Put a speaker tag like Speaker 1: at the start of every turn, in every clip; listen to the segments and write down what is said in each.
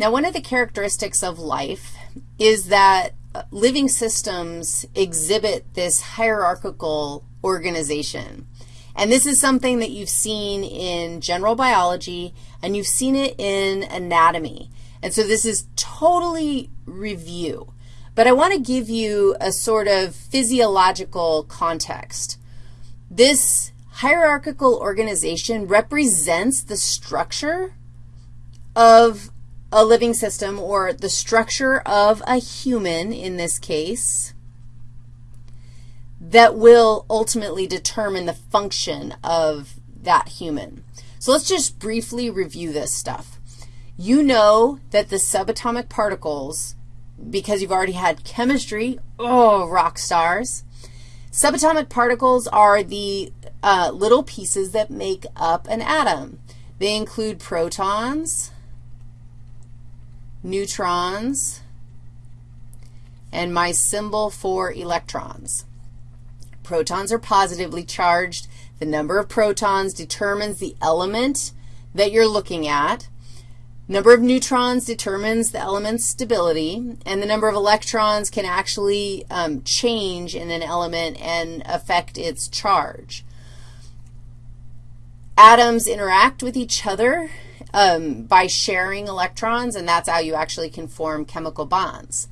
Speaker 1: Now, one of the characteristics of life is that uh, living systems exhibit this hierarchical organization. And this is something that you've seen in general biology, and you've seen it in anatomy. And so this is totally review. But I want to give you a sort of physiological context. This hierarchical organization represents the structure of a living system or the structure of a human in this case that will ultimately determine the function of that human. So let's just briefly review this stuff. You know that the subatomic particles, because you've already had chemistry, oh, rock stars. Subatomic particles are the uh, little pieces that make up an atom. They include protons, neutrons, and my symbol for electrons. Protons are positively charged. The number of protons determines the element that you're looking at. Number of neutrons determines the element's stability, and the number of electrons can actually um, change in an element and affect its charge. Atoms interact with each other um, by sharing electrons, and that's how you actually can form chemical bonds.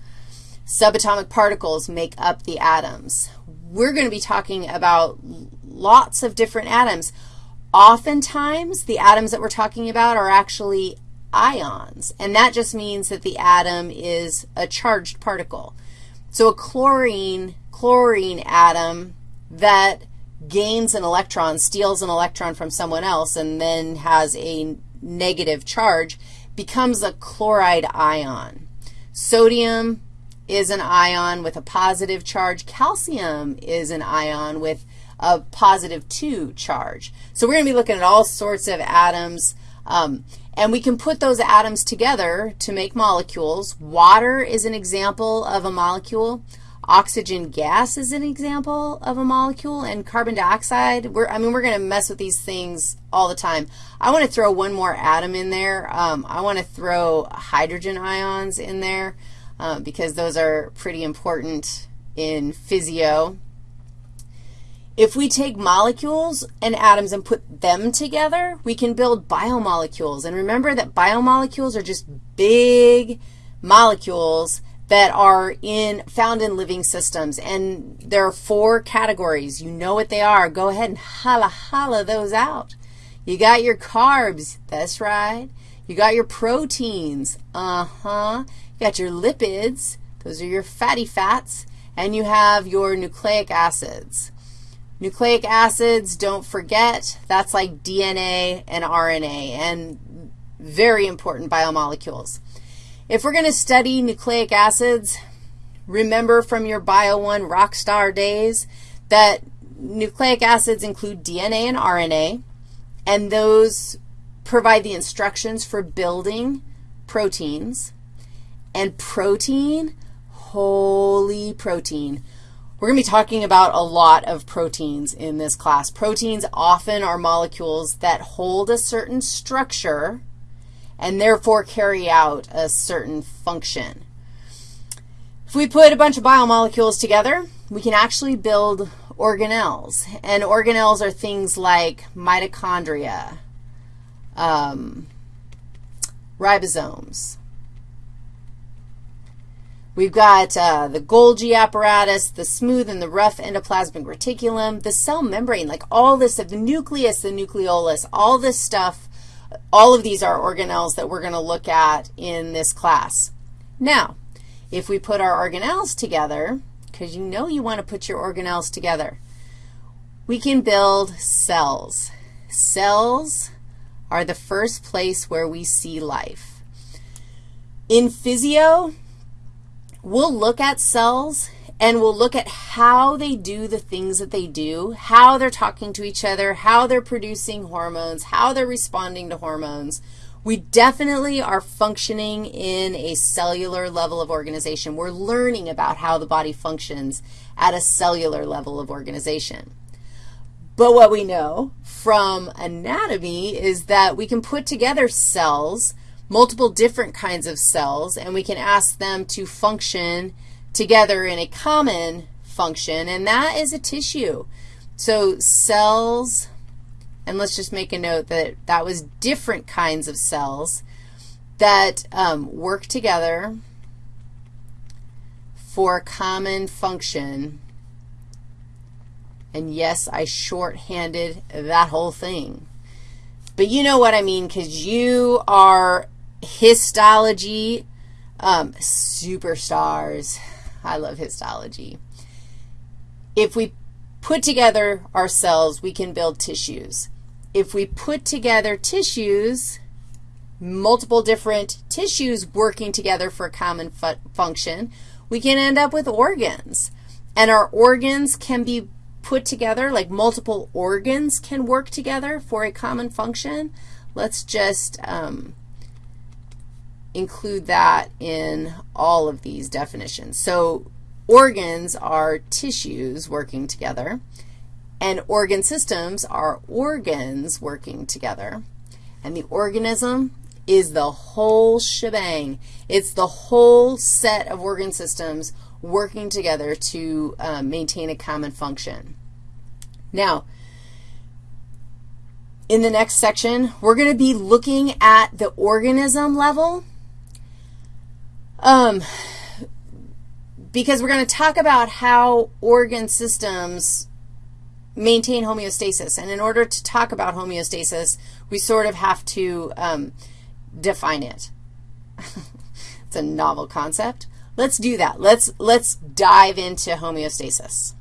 Speaker 1: Subatomic particles make up the atoms. We're going to be talking about lots of different atoms. Oftentimes, the atoms that we're talking about are actually ions, and that just means that the atom is a charged particle. So a chlorine, chlorine atom that gains an electron, steals an electron from someone else, and then has a negative charge becomes a chloride ion. Sodium is an ion with a positive charge. Calcium is an ion with a positive 2 charge. So we're going to be looking at all sorts of atoms, um, and we can put those atoms together to make molecules. Water is an example of a molecule. Oxygen gas is an example of a molecule, and carbon dioxide, we're, I mean, we're going to mess with these things all the time. I want to throw one more atom in there. Um, I want to throw hydrogen ions in there uh, because those are pretty important in physio. If we take molecules and atoms and put them together, we can build biomolecules. And remember that biomolecules are just big molecules that are in, found in living systems. And there are four categories. You know what they are. Go ahead and holla, holla those out. You got your carbs. That's right. You got your proteins. Uh-huh. You got your lipids. Those are your fatty fats. And you have your nucleic acids. Nucleic acids, don't forget, that's like DNA and RNA, and very important biomolecules. If we're going to study nucleic acids, remember from your Bio 1 rock star days that nucleic acids include DNA and RNA, and those provide the instructions for building proteins. And protein, holy protein. We're going to be talking about a lot of proteins in this class. Proteins often are molecules that hold a certain structure and therefore carry out a certain function. If we put a bunch of biomolecules together, we can actually build organelles. And organelles are things like mitochondria, um, ribosomes. We've got uh, the Golgi apparatus, the smooth and the rough endoplasmic reticulum, the cell membrane, like all this, the nucleus, the nucleolus, all this stuff all of these are organelles that we're going to look at in this class. Now, if we put our organelles together, because you know you want to put your organelles together, we can build cells. Cells are the first place where we see life. In physio, we'll look at cells and we'll look at how they do the things that they do, how they're talking to each other, how they're producing hormones, how they're responding to hormones. We definitely are functioning in a cellular level of organization. We're learning about how the body functions at a cellular level of organization. But what we know from anatomy is that we can put together cells multiple different kinds of cells, and we can ask them to function together in a common function, and that is a tissue. So cells, and let's just make a note that that was different kinds of cells that um, work together for a common function. And yes, I shorthanded that whole thing. But you know what I mean because you are histology um, superstars. I love histology. If we put together our cells, we can build tissues. If we put together tissues, multiple different tissues working together for a common fu function, we can end up with organs. And our organs can be put together, like multiple organs can work together for a common function. Let's just um, include that in all of these definitions. So organs are tissues working together, and organ systems are organs working together. And the organism is the whole shebang. It's the whole set of organ systems working together to um, maintain a common function. Now, in the next section, we're going to be looking at the organism level um, because we're going to talk about how organ systems maintain homeostasis. And in order to talk about homeostasis, we sort of have to um, define it. it's a novel concept. Let's do that. Let's, let's dive into homeostasis.